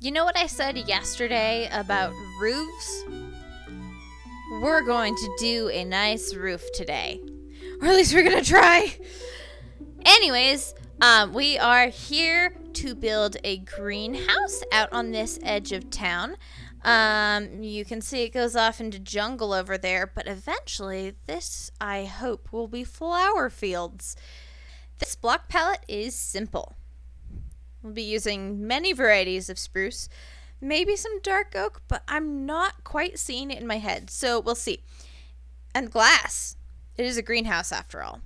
You know what I said yesterday about roofs? We're going to do a nice roof today. Or at least we're going to try. Anyways, um, we are here to build a greenhouse out on this edge of town. Um, you can see it goes off into jungle over there, but eventually this, I hope, will be flower fields. This block palette is simple. We'll be using many varieties of spruce, maybe some dark oak, but I'm not quite seeing it in my head, so we'll see. And glass. It is a greenhouse after all.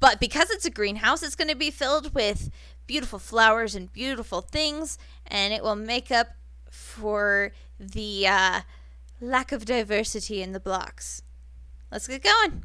But because it's a greenhouse, it's going to be filled with beautiful flowers and beautiful things, and it will make up for the uh, lack of diversity in the blocks. Let's get going.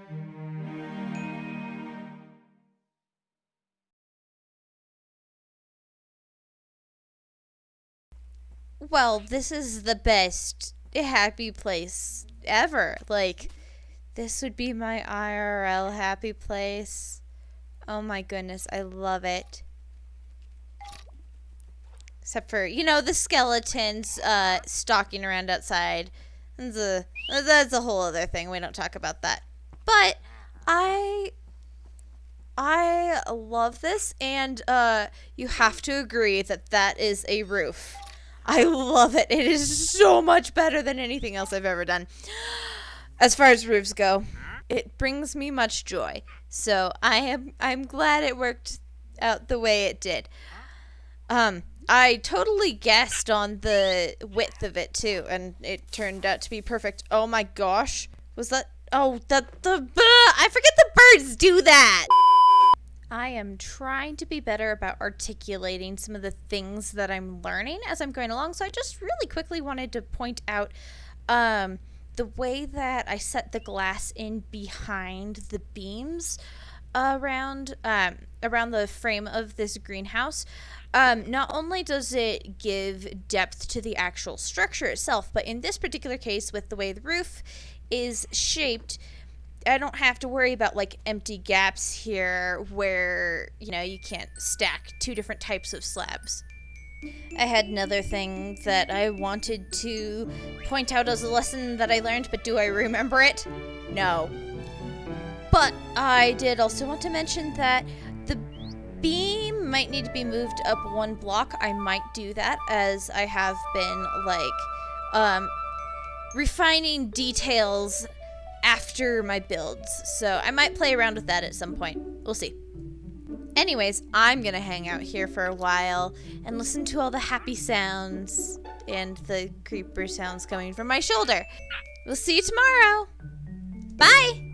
Well, this is the best happy place ever. Like, this would be my IRL happy place. Oh my goodness, I love it. Except for, you know, the skeletons uh, stalking around outside. That's a, that's a whole other thing. We don't talk about that. But I I love this and uh, you have to agree that that is a roof. I love it. It is so much better than anything else I've ever done. As far as roofs go, it brings me much joy. So I am I'm glad it worked out the way it did. Um, I totally guessed on the width of it too, and it turned out to be perfect. Oh my gosh, was that? Oh, that the I forget the birds do that. I am trying to be better about articulating some of the things that I'm learning as I'm going along. So I just really quickly wanted to point out um, the way that I set the glass in behind the beams around um, around the frame of this greenhouse. Um, not only does it give depth to the actual structure itself, but in this particular case, with the way the roof is shaped, I don't have to worry about like empty gaps here where, you know, you can't stack two different types of slabs. I had another thing that I wanted to point out as a lesson that I learned, but do I remember it? No. But I did also want to mention that the beam might need to be moved up one block. I might do that as I have been like um, refining details after my builds. So I might play around with that at some point. We'll see. Anyways, I'm going to hang out here for a while and listen to all the happy sounds and the creeper sounds coming from my shoulder. We'll see you tomorrow. Bye!